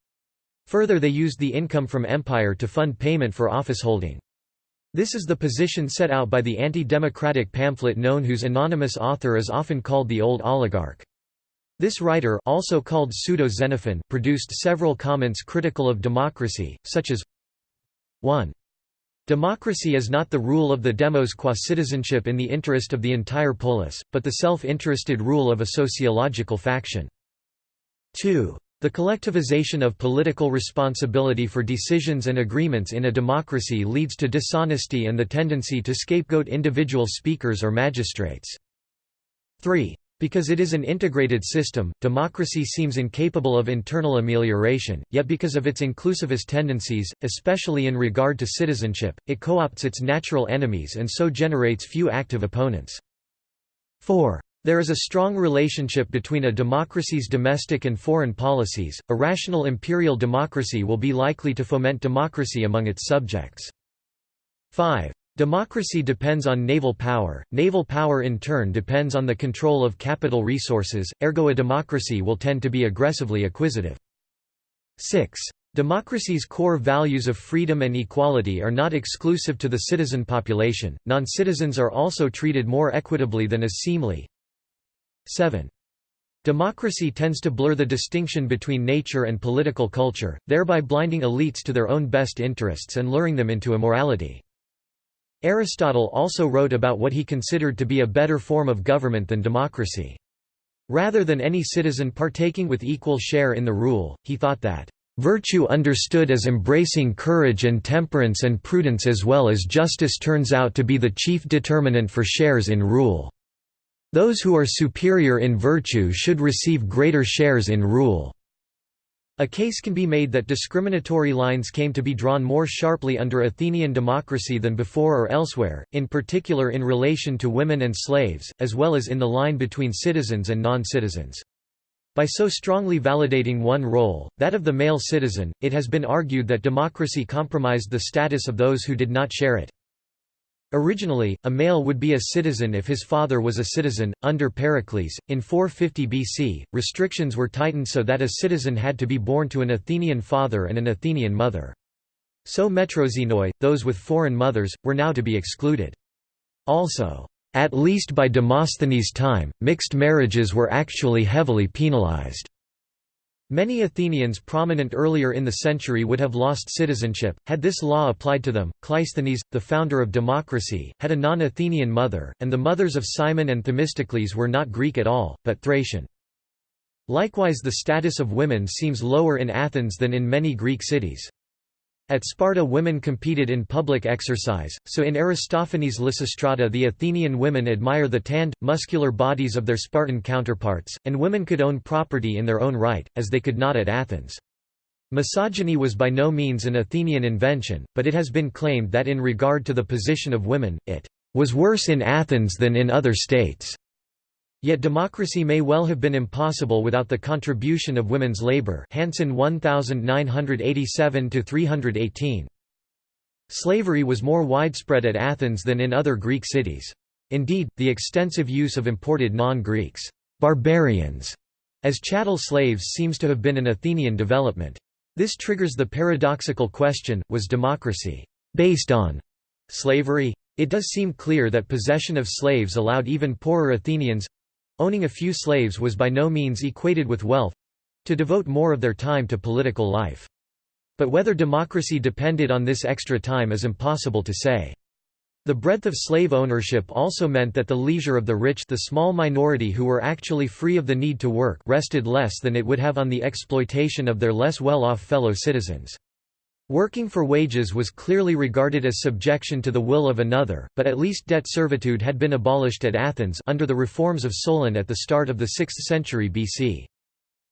S1: Further they used the income from empire to fund payment for office holding. This is the position set out by the anti-democratic pamphlet known whose anonymous author is often called the Old Oligarch. This writer also called pseudo-Xenophon produced several comments critical of democracy, such as 1. Democracy is not the rule of the demos qua citizenship in the interest of the entire polis, but the self-interested rule of a sociological faction. 2. The collectivization of political responsibility for decisions and agreements in a democracy leads to dishonesty and the tendency to scapegoat individual speakers or magistrates. 3. Because it is an integrated system, democracy seems incapable of internal amelioration, yet because of its inclusivist tendencies, especially in regard to citizenship, it co-opts its natural enemies and so generates few active opponents. 4. There is a strong relationship between a democracy's domestic and foreign policies. A rational imperial democracy will be likely to foment democracy among its subjects. 5. Democracy depends on naval power, naval power in turn depends on the control of capital resources, ergo a democracy will tend to be aggressively acquisitive. 6. Democracy's core values of freedom and equality are not exclusive to the citizen population, non-citizens are also treated more equitably than is seemly. 7. Democracy tends to blur the distinction between nature and political culture, thereby blinding elites to their own best interests and luring them into immorality. Aristotle also wrote about what he considered to be a better form of government than democracy. Rather than any citizen partaking with equal share in the rule, he thought that, "...virtue understood as embracing courage and temperance and prudence as well as justice turns out to be the chief determinant for shares in rule. Those who are superior in virtue should receive greater shares in rule." A case can be made that discriminatory lines came to be drawn more sharply under Athenian democracy than before or elsewhere, in particular in relation to women and slaves, as well as in the line between citizens and non-citizens. By so strongly validating one role, that of the male citizen, it has been argued that democracy compromised the status of those who did not share it. Originally, a male would be a citizen if his father was a citizen. Under Pericles, in 450 BC, restrictions were tightened so that a citizen had to be born to an Athenian father and an Athenian mother. So metroxenoi, those with foreign mothers, were now to be excluded. Also, at least by Demosthenes' time, mixed marriages were actually heavily penalized. Many Athenians prominent earlier in the century would have lost citizenship, had this law applied to them. Cleisthenes, the founder of democracy, had a non-Athenian mother, and the mothers of Cimon and Themistocles were not Greek at all, but Thracian. Likewise the status of women seems lower in Athens than in many Greek cities. At Sparta women competed in public exercise, so in Aristophanes' Lysistrata the Athenian women admire the tanned, muscular bodies of their Spartan counterparts, and women could own property in their own right, as they could not at Athens. Misogyny was by no means an Athenian invention, but it has been claimed that in regard to the position of women, it was worse in Athens than in other states. Yet democracy may well have been impossible without the contribution of women's labor Hansen 1987–318. Slavery was more widespread at Athens than in other Greek cities. Indeed, the extensive use of imported non-Greeks barbarians as chattel slaves seems to have been an Athenian development. This triggers the paradoxical question, was democracy based on slavery? It does seem clear that possession of slaves allowed even poorer Athenians Owning a few slaves was by no means equated with wealth—to devote more of their time to political life. But whether democracy depended on this extra time is impossible to say. The breadth of slave ownership also meant that the leisure of the rich the small minority who were actually free of the need to work rested less than it would have on the exploitation of their less well-off fellow citizens. Working for wages was clearly regarded as subjection to the will of another, but at least debt servitude had been abolished at Athens under the reforms of Solon at the start of the 6th century BC.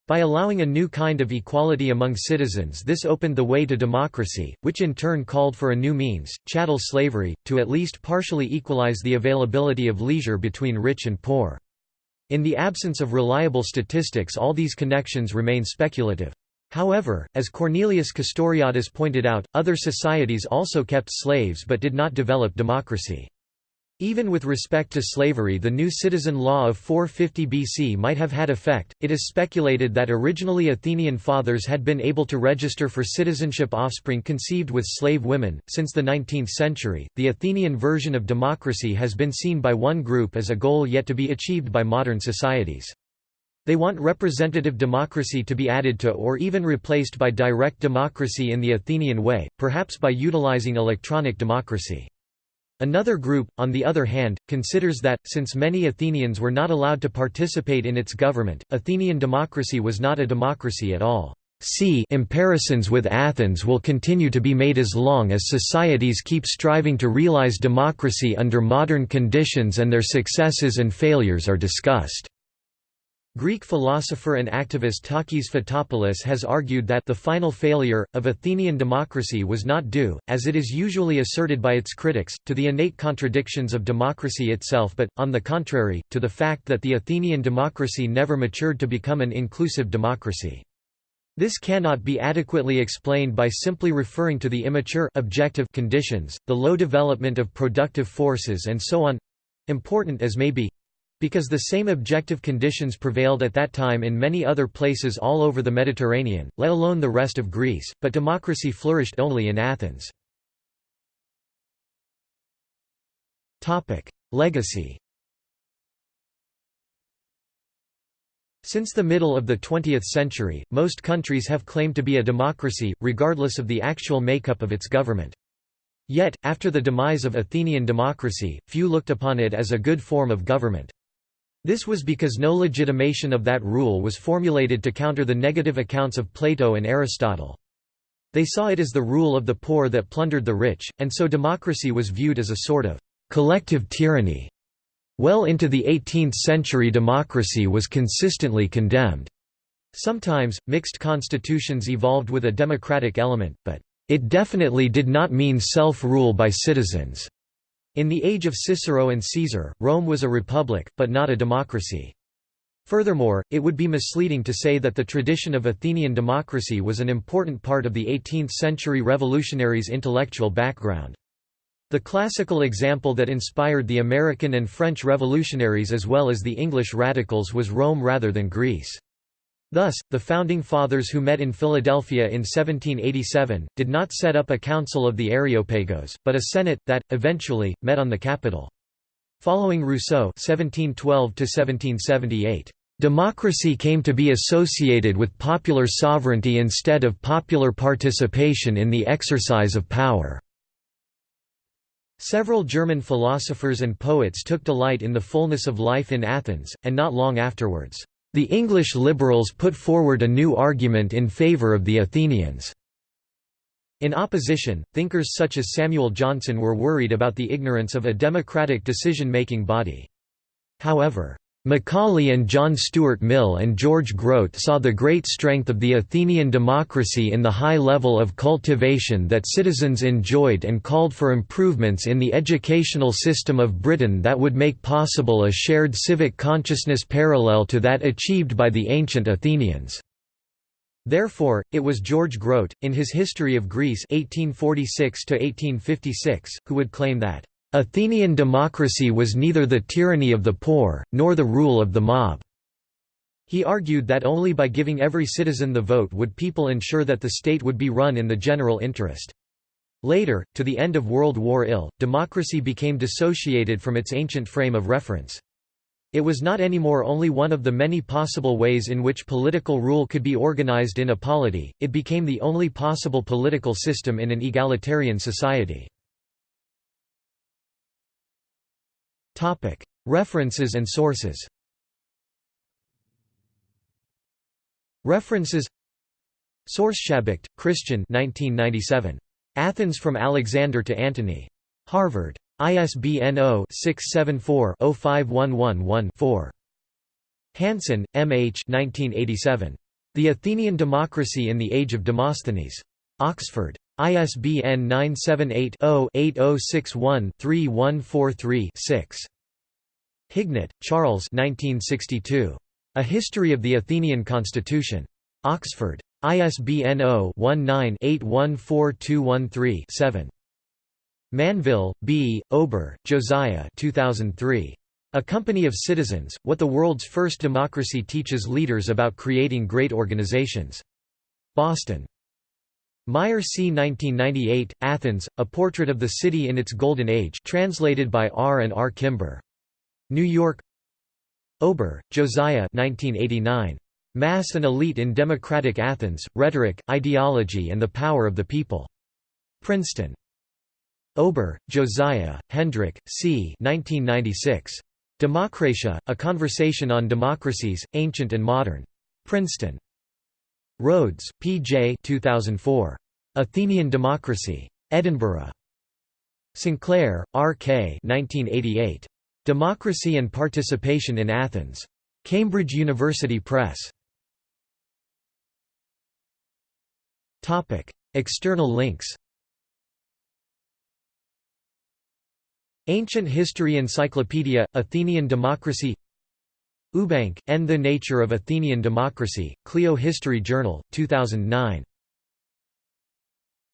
S1: By allowing a new kind of equality among citizens this opened the way to democracy, which in turn called for a new means, chattel slavery, to at least partially equalize the availability of leisure between rich and poor. In the absence of reliable statistics all these connections remain speculative. However, as Cornelius Castoriadis pointed out, other societies also kept slaves but did not develop democracy. Even with respect to slavery the new citizen law of 450 BC might have had effect. It is speculated that originally Athenian fathers had been able to register for citizenship offspring conceived with slave women. Since the 19th century, the Athenian version of democracy has been seen by one group as a goal yet to be achieved by modern societies. They want representative democracy to be added to or even replaced by direct democracy in the Athenian way, perhaps by utilizing electronic democracy. Another group, on the other hand, considers that, since many Athenians were not allowed to participate in its government, Athenian democracy was not a democracy at all. See comparisons with Athens will continue to be made as long as societies keep striving to realize democracy under modern conditions and their successes and failures are discussed. Greek philosopher and activist Takis Fotopoulos has argued that the final failure, of Athenian democracy was not due, as it is usually asserted by its critics, to the innate contradictions of democracy itself but, on the contrary, to the fact that the Athenian democracy never matured to become an inclusive democracy. This cannot be adequately explained by simply referring to the immature objective conditions, the low development of productive forces and so on—important as may be, because the same objective conditions prevailed at that time in many other places all over the Mediterranean, let alone the rest of Greece, but democracy flourished only in Athens. Legacy Since the middle of the 20th century, most countries have claimed to be a democracy, regardless of the actual makeup of its government. Yet, after the demise of Athenian democracy, few looked upon it as a good form of government. This was because no legitimation of that rule was formulated to counter the negative accounts of Plato and Aristotle. They saw it as the rule of the poor that plundered the rich, and so democracy was viewed as a sort of collective tyranny. Well into the 18th century democracy was consistently condemned. Sometimes, mixed constitutions evolved with a democratic element, but it definitely did not mean self-rule by citizens. In the age of Cicero and Caesar, Rome was a republic, but not a democracy. Furthermore, it would be misleading to say that the tradition of Athenian democracy was an important part of the 18th-century revolutionaries' intellectual background. The classical example that inspired the American and French revolutionaries as well as the English radicals was Rome rather than Greece. Thus, the Founding Fathers who met in Philadelphia in 1787, did not set up a council of the Areopagos, but a senate, that, eventually, met on the Capitol. Following Rousseau 1712 Democracy came to be associated with popular sovereignty instead of popular participation in the exercise of power. Several German philosophers and poets took delight in the fullness of life in Athens, and not long afterwards. The English liberals put forward a new argument in favour of the Athenians. In opposition, thinkers such as Samuel Johnson were worried about the ignorance of a democratic decision-making body. However, Macaulay and John Stuart Mill and George Grote saw the great strength of the Athenian democracy in the high level of cultivation that citizens enjoyed and called for improvements in the educational system of Britain that would make possible a shared civic consciousness parallel to that achieved by the ancient Athenians. Therefore, it was George Grote, in his History of Greece 1846 who would claim that Athenian democracy was neither the tyranny of the poor, nor the rule of the mob. He argued that only by giving every citizen the vote would people ensure that the state would be run in the general interest. Later, to the end of World War I, democracy became dissociated from its ancient frame of reference. It was not anymore only one of the many possible ways in which political rule could be organized in a polity, it became the only possible political system in an egalitarian society. References and sources References Source Schabacht, Christian 1997. Athens from Alexander to Antony. Harvard. ISBN 0-674-05111-4. Hansen, M. H. 1987. The Athenian Democracy in the Age of Demosthenes. Oxford. ISBN 978-0-8061-3143-6. Hignett, Charles A History of the Athenian Constitution. Oxford. ISBN 0-19-814213-7. Manville, B., Ober, Josiah 2003. A Company of Citizens, What the World's First Democracy Teaches Leaders About Creating Great Organizations. Boston. Meier C. 1998, Athens, A Portrait of the City in its Golden Age translated by R. and R. Kimber. New York Ober, Josiah 1989. Mass and Elite in Democratic Athens, Rhetoric, Ideology and the Power of the People. Princeton. Ober, Josiah, Hedrick, C. 1996. Demokratia, A Conversation on Democracies, Ancient and Modern. Princeton. Rhodes, P. J. 2004. Athenian Democracy. Edinburgh. Sinclair, R. K. 1988. Democracy and Participation in Athens. Cambridge University Press. Topic: External links Ancient History Encyclopedia, Athenian Democracy Eubank, N. The Nature of Athenian Democracy, Clio History Journal, 2009